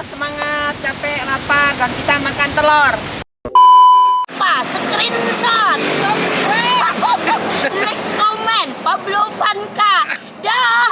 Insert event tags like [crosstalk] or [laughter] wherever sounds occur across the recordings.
semangat, capek, lapar, dan kita makan telur. Pak, screenshot. Like, comment, Pablo Vanka. Dah.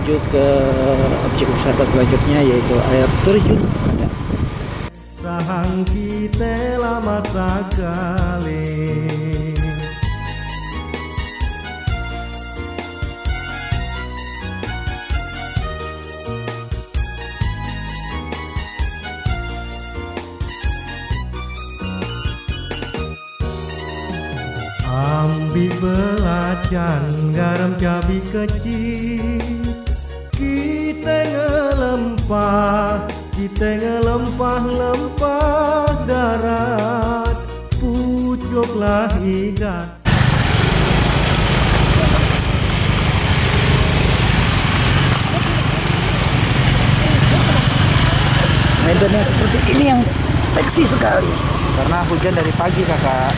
Menuju ke objek wisata selanjutnya yaitu air terjun Sadap. Sahang kita lama sekali Ambil belacan garam cabai kecil Kita ngelempah Kita ngelempah-lempah darat Pucuklah ikan Medan yang seperti ini yang seksi sekali. Karena hujan dari pagi kakak.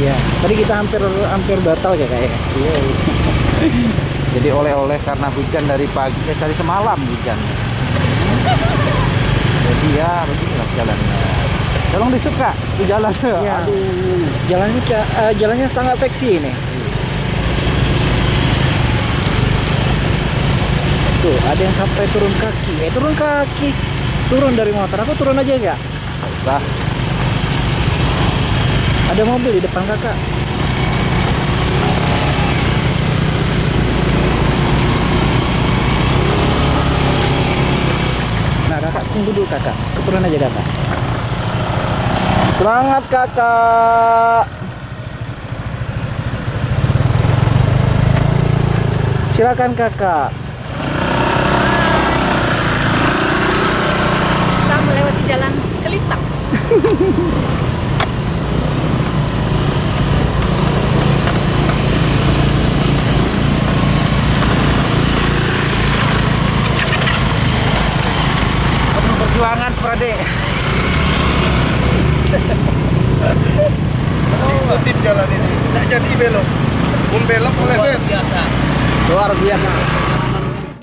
Iya. Tadi kita hampir hampir batal ya kayak. Iya. Jadi oleh-oleh karena hujan dari pagi, eh, dari semalam hujan. Jadi ya beginilah jalannya. Tolong disuka itu jalan. Iya. Aduh. Jalannya eh, jalannya sangat seksi ini. Tuh, ada yang sampai turun kaki. Eh, turun kaki. Turun dari motor. Aku turun aja enggak? Lah, Ada mobil di depan kakak. Nah kakak tunggu dulu kakak. Keturun aja kakak. Semangat kakak. Silakan kakak. Kita melewati jalan kelitang. [laughs] perjuangan seperti ikutin jalan ini. Tidak jadi belok. Pun belok boleh biasa. Luar biasa.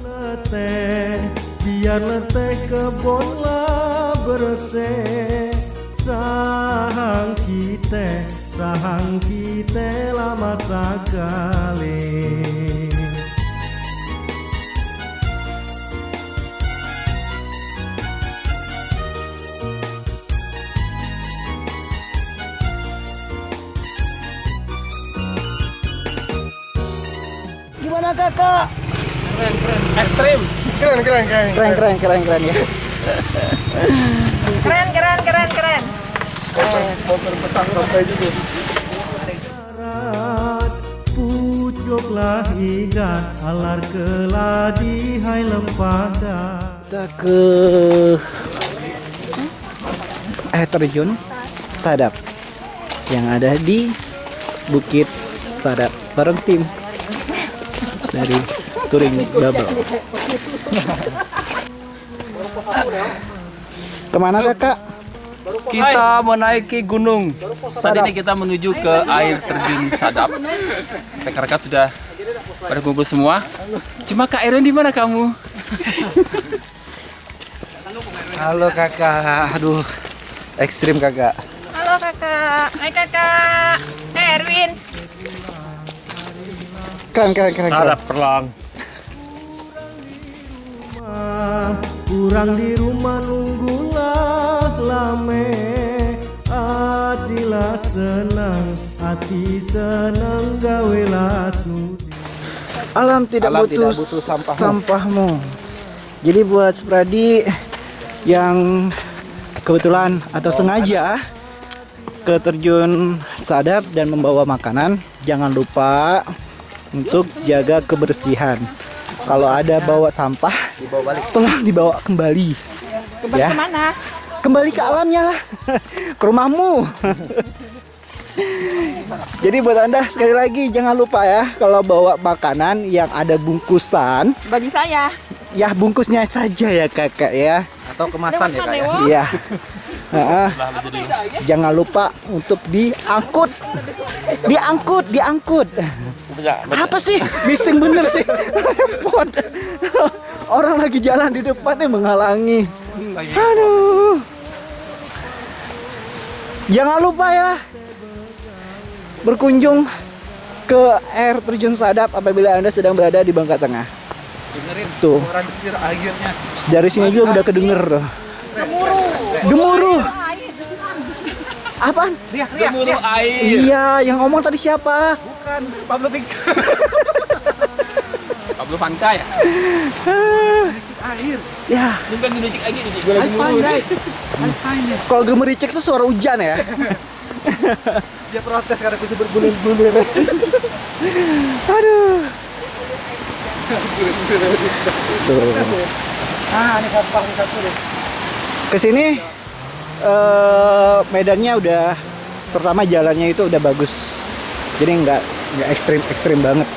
leteh biar leteh kebonlah bersih. Sahang kita sahang kita lama sekali Gimana kakak? Ekstrim. keren keren keren Keren keren keren keren ya. Keren, keren, keren, keren. motor petang sampai juga alar keladi hai lempada Kita ke air terjun Sadap yang ada di Bukit Sadap bareng tim dari Touring Bubble. Ke mana kakak? Kita menaiki gunung. Saat ini kita menuju ke air terjun Sadap. Rekan-rekan sudah pada kumpul semua. Cuma Kak Erin di mana kamu? Halo kakak, aduh Ekstrim kakak. Halo kakak. Hai kakak. Hai Erwin. Keren keren keren. keren. perlang Kurang di rumah nunggulah lame Adilah senang Hati senang gawelah sudi Alam tidak Alam butuh, tidak butuh sampahmu. sampahmu. Jadi buat Spradi yang kebetulan atau sengaja ke terjun sadap dan membawa makanan, jangan lupa untuk jaga kebersihan. Kalau ada bawa sampah, tolong dibawa kembali. Kembali Ya. ke mana? Kembali ke alamnya lah, [laughs] ke rumahmu. Jadi buat anda sekali lagi jangan lupa ya kalau bawa makanan yang ada bungkusan Bagi saya. Ya bungkusnya saja ya kakak ya. Atau kemasan ya kak ya? Iya. [laughs] Heeh. Jangan lupa untuk diangkut. Diangkut, diangkut. Apa sih? Bising bener sih. Repot. Orang lagi jalan di depannya menghalangi. Aduh. Jangan lupa ya berkunjung ke air terjun Sadap apabila Anda sedang berada di Bangka Tengah. Dengerin Tuh. suara desir airnya. Dari sini juga udah kedenger tuh. Gemuruh. Apaan? Gemuruh air. Iya, yang ngomong tadi siapa? Pablo Big. [laughs] Pablo Vanka ya? Ya, Bukan gemericik lagi, nih, gue lagi mulu. kalau gemericik tuh suara hujan ya. [laughs] Dia protes karena kucing bergulir-gulir. [laughs] Aduh. Tuh. Ah, ini sampah ini satu deh. Ke sini eh medannya udah pertama jalannya itu udah bagus. Jadi nggak nggak ekstrim ekstrim banget.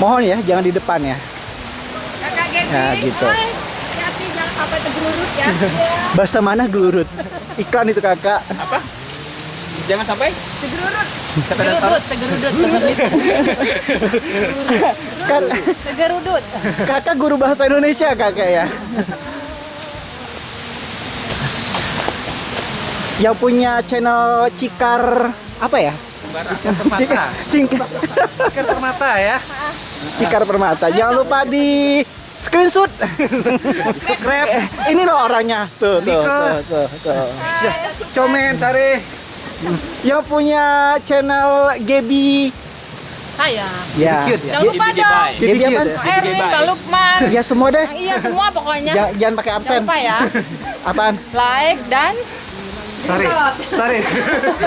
Mohon ya, jangan di depan ya. Ya, gitu. Oi, Hati-hati jangan sampai tergelurut ya. [laughs] Bahasa mana gelurut? Iklan itu kakak. Jangan sampai. Tergerudut, tergerudut, tergerudut. Kak, Tergerudut. kakak guru bahasa Indonesia kakak ya. Yang punya channel Cikar apa ya? [laughs] Cikar, Cikar, Kan permata ya. Cikar Permata. Jangan lupa di screenshot. Subscribe. Ini loh orangnya. Tuh, tuh, tuh, tuh, tuh. Comen sare. Yang punya channel Gebi. Saya. Ya. Cute ya? Jangan lupa dong. Gebi apa? Erwin, Pak Lukman. Ya semua deh. Iya semua pokoknya. Jangan, jangan pakai absen. Jangan lupa ya. Apaan? Like dan Sare. Sare.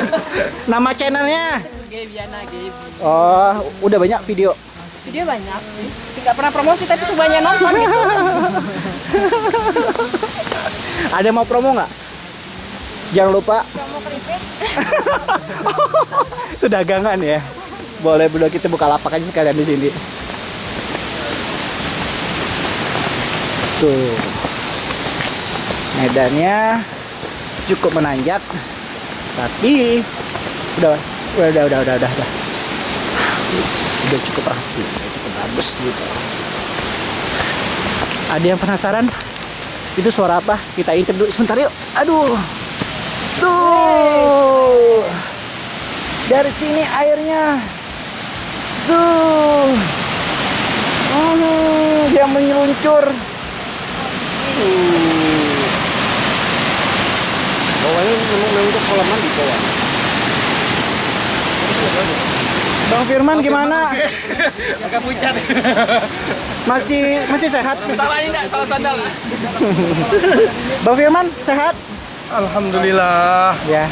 [laughs] Nama channelnya? Gebiana Gebi. Oh, udah banyak video. Video banyak sih. Tidak pernah promosi tapi tuh banyak nonton gitu. [laughs] Ada mau promo nggak? Jangan lupa. Promo keripik. [laughs] Itu dagangan ya. Boleh boleh kita buka lapak aja sekalian di sini. Tuh. Medannya cukup menanjak. Tapi udah udah udah udah udah udah. udah. Cukup rapi, udah cukup bagus gitu. Ada yang penasaran? Itu suara apa? Kita intip dulu sebentar yuk. Aduh. Tuh. Dari sini airnya. Tuh. Oh, dia menyeluncur. Bawahnya memang untuk kolam mandi bawah. Bang Firman gimana? [laughs] agak pucat. Masih masih sehat? Salah ini enggak? Salah sandal. [laughs] Bang Firman sehat? Alhamdulillah. Ya.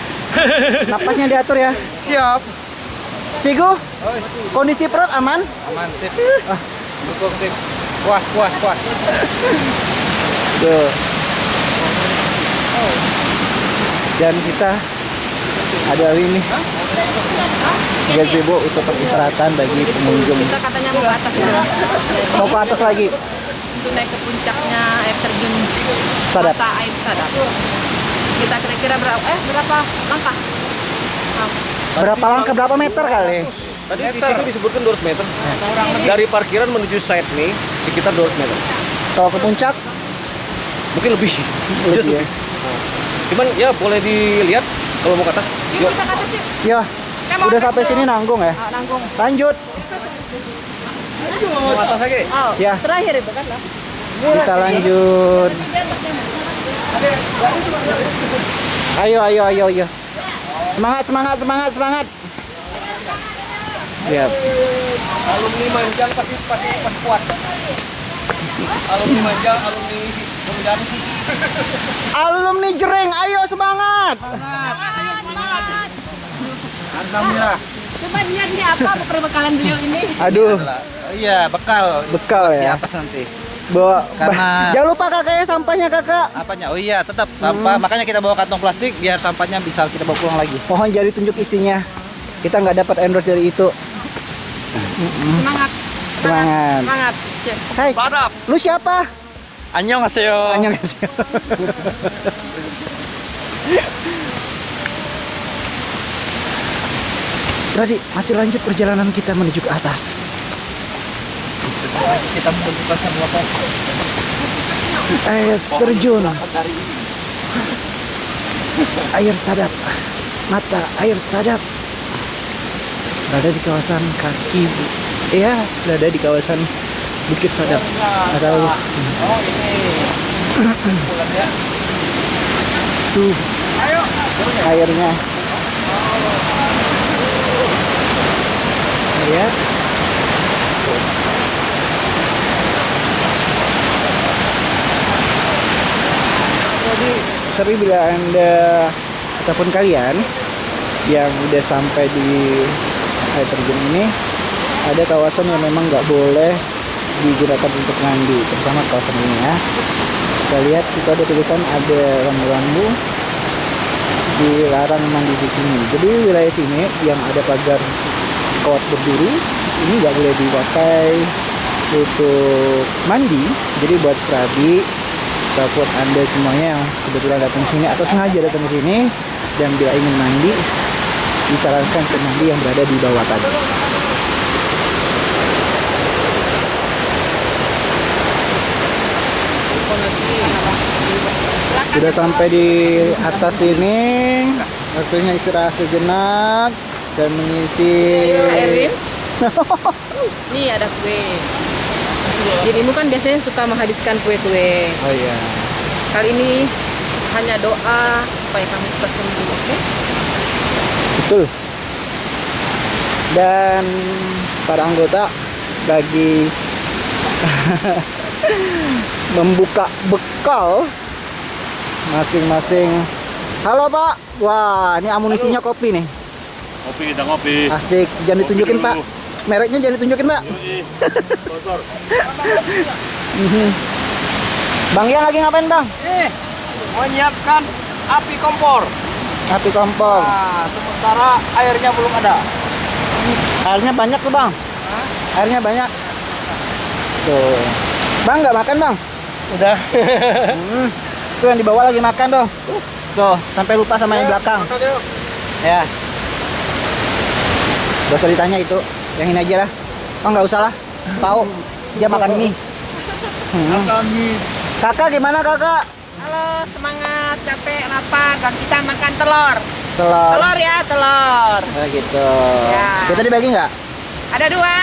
Napasnya diatur ya. Siap. Cigu, kondisi perut aman? Aman sip. Dukung sip. Puas puas puas. Tuh. Dan kita ada ini gazebo untuk peristirahatan bagi pengunjung. Kita katanya mau ke atas ya. Mau ke atas lagi, Itu naik ke puncaknya air terjun sadap. mata air sadap. Kita kira-kira berapa? Eh berapa langkah? Berapa langkah berapa meter kali? Tadi di situ disebutkan 200 meter. Dari parkiran menuju site nih sekitar 200 meter. Kalau ke puncak Mungkin lebih. Lebih Just ya. Cuman ya boleh dilihat kalau mau ke atas. Yuk Yuk. kita ke atas yuk. Ya, udah sampai sini nanggung ya. Ah, nanggung. Lanjut. Mau ke atas lagi. Oh, Ya. terakhir itu kan lah. Kita lanjut. Ayo, ayo, ayo, ayo. Semangat, semangat, semangat, semangat. Ya, Alumni Manjang pasti pasti pasti kuat. Alumni Manjang, alumni alumni Jereng, ayo semangat. Coba lihat nih apa perbekalan beliau ini. Aduh, Iya, bekal bekal di ya. atas nanti. Bawa. Karena- Jangan lupa kakaknya sampahnya kakak. Apanya? Oh iya, tetap sampah. Makanya kita bawa kantong plastik biar sampahnya bisa kita bawa pulang lagi. Mohon jadi tunjuk isinya. Kita nggak dapat endorse dari itu. Semangat. Semangat. Semangat. Yes. Hai, lu siapa? Annyeonghaseyo. Annyeonghaseyo. Berarti masih lanjut perjalanan kita menuju ke atas. Kita menentukan sebuah pohon. Air terjun. Air sadap. Mata air sadap. Berada di kawasan kaki. Iya, berada di kawasan Bukit Sadap. Atau tuh airnya. Lihat. Jadi, tapi bila anda ataupun kalian yang udah sampai di air terjun ini, ada kawasan yang memang nggak boleh digunakan untuk mandi, terutama kawasan ini ya. Kita lihat itu ada tulisan ada rambu-rambu dilarang mandi di sini. Jadi wilayah sini yang ada pagar kawat berduri ini nggak boleh dipakai untuk mandi. Jadi buat kerabi ataupun anda semuanya yang kebetulan datang sini atau sengaja datang sini dan bila ingin mandi disarankan ke mandi yang berada di bawah tadi. Sudah sampai di atas ini, waktunya istirahat sejenak dan mengisi. [laughs] Nih ada kue. Dirimu kan biasanya suka menghabiskan kue-kue. Oh iya. Kali ini hanya doa supaya kami cepat sembuh. Oke? Betul. Dan para anggota lagi [laughs] membuka bekal masing-masing. Halo Pak, wah ini amunisinya kopi nih. Kopi kita ngopi. Asik, jangan ditunjukin Pak. Mereknya jangan ditunjukin Pak. Mhm. Bang Ian lagi ngapain Bang? Eh, menyiapkan api kompor. Api kompor. Nah, sementara airnya belum ada. Airnya banyak tuh Bang. Airnya banyak. Tuh. Bang nggak makan Bang? Udah. [laughs] Hmm. Tuh yang di bawah lagi makan tuh. Tuh, sampai lupa sama yang belakang. Ya. Gak usah ditanya itu. Yang ini aja lah. Oh nggak usah lah. Tahu. Dia makan mie. Hmm. Kakak gimana kakak? Halo, semangat, capek, lapar, dan kita makan telur. Telur. Telur ya, telur. Oh, gitu. Ya. Kita dibagi nggak? Ada dua,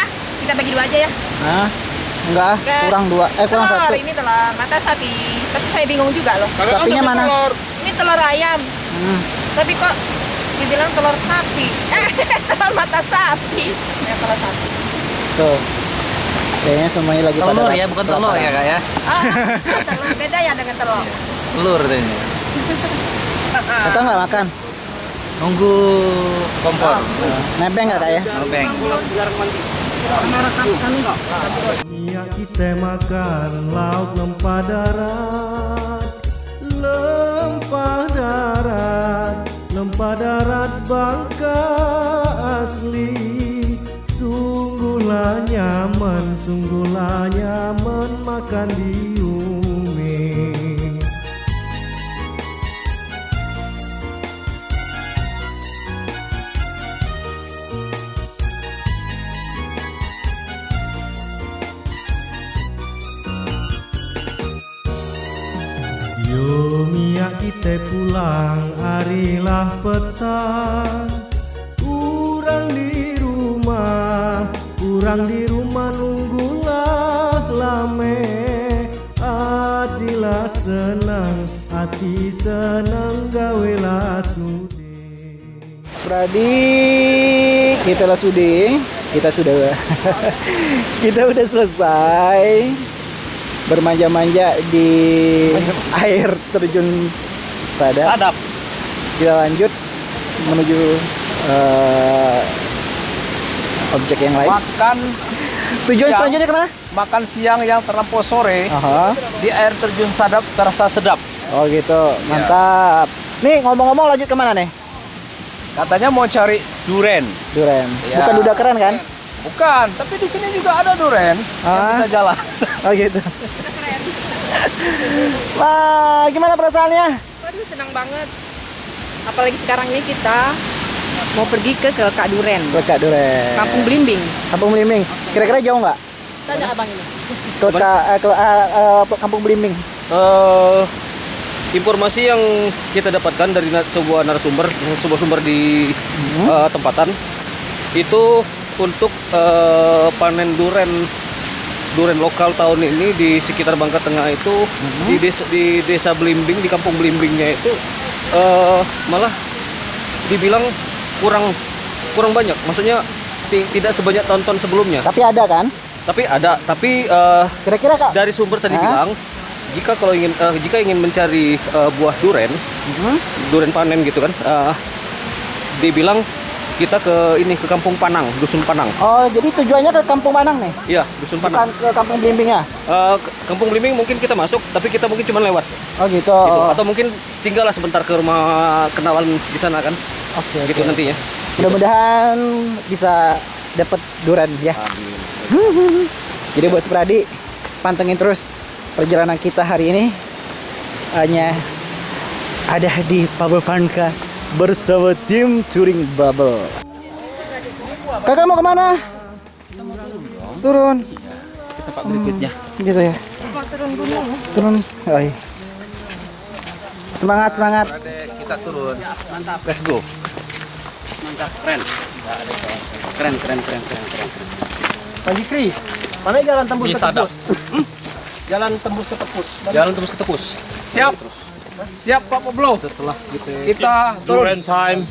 kita bagi dua aja ya. Hah? Enggak, ah. Oke. kurang dua. Eh kurang telur, satu. ini telur mata sapi. Tapi saya bingung juga loh. Sapinya mana? Ini telur ayam. Hmm. Tapi kok dibilang telur sapi? Eh, [laughs] telur mata sapi. Ya, telur sapi. Tuh. Kayaknya semuanya lagi pada Telur ya, bukan telur ya kak ya. Oh, [laughs] telur beda ya dengan telur. Telur ini. [laughs] Kakak nggak makan? Nunggu kompor. Nebeng nggak kak ya? Ngebeng. Dunia kita makan lauk lempah darat Lempah darat Lempah darat bangka asli. Sungguhlah nyaman Sungguhlah nyaman makan di Lumia kita pulang. Harilah petang. Kurang di rumah. Kurang di rumah nunggulah lame. Adilah senang. Hati senang gawelah sude Pradi, kita lah sudah, kita sudah, [laughs] kita udah selesai bermanja-manja di [laughs] air terjun sadap. Sadap. Kita lanjut menuju eh, objek yang lain. Makan Tujuan siang. selanjutnya ke mana? makan siang yang terlampau sore Aha. di air terjun Sadap terasa sedap. Oh gitu, mantap. Nih ngomong-ngomong lanjut ke mana nih? Katanya mau cari duren. Duren. Iya. Bukan duda keren kan? Bukan, tapi di sini juga ada duren yang Ah. bisa jalan. [laughs] Oh gitu. Wah, gimana perasaannya? Waduh senang banget. Apalagi sekarang ini kita mau pergi ke ke Kak Duren, Lekat Duren. Kampung Blimbing. Kampung Belimbing. Kira-kira jauh nggak? Tanya abang ini. Ke, Ka- eh, ke eh, eh, Kampung Belimbing. Eh, informasi yang kita dapatkan dari sebuah narasumber, sebuah sumber di eh, tempatan itu untuk eh, panen duren duren lokal tahun ini di sekitar Bangka Tengah itu di desa di desa Belimbing di kampung Belimbingnya itu eh, malah dibilang kurang kurang banyak maksudnya ti- tidak sebanyak tahun-tahun sebelumnya Tapi ada kan? tapi ada tapi eh, Kira-kira kak? dari sumber tadi bilang jika kalau ingin eh, jika ingin mencari eh, buah duren Mhm. duren panen gitu kan eh, dibilang kita ke ini ke kampung Panang dusun Panang Oh, jadi tujuannya ke Kampung Panang nih? iya dusun Bukan Panang ke Kampung Belimbing ya? Ke- kampung Blimbing mungkin kita masuk tapi kita mungkin cuma lewat Oh gitu. gitu. Oh, atau mungkin singgahlah sebentar ke rumah kenalan di sana kan Oke. gitu oke. nantinya Mudah-mudahan bisa dapat duren ya. Jadi buat Spradi, pantengin terus perjalanan kita hari ini. Hanya ada di Bubble Panka bersama tim Touring Bubble. Kakak mau ke mana? Turun. Tempat berikutnya. Gitu ya. Turun. Oh, iya. Semangat, semangat. kita turun. Mantap. Let's go. Mantap, keren. Keren, keren, keren, keren, keren. Pak Jikri, mana jalan tembus Di ke tepus? Jalan tembus ke tepus. jalan terus ke tepus Siap. Siap Pak Pablo. Setelah kita turun. time.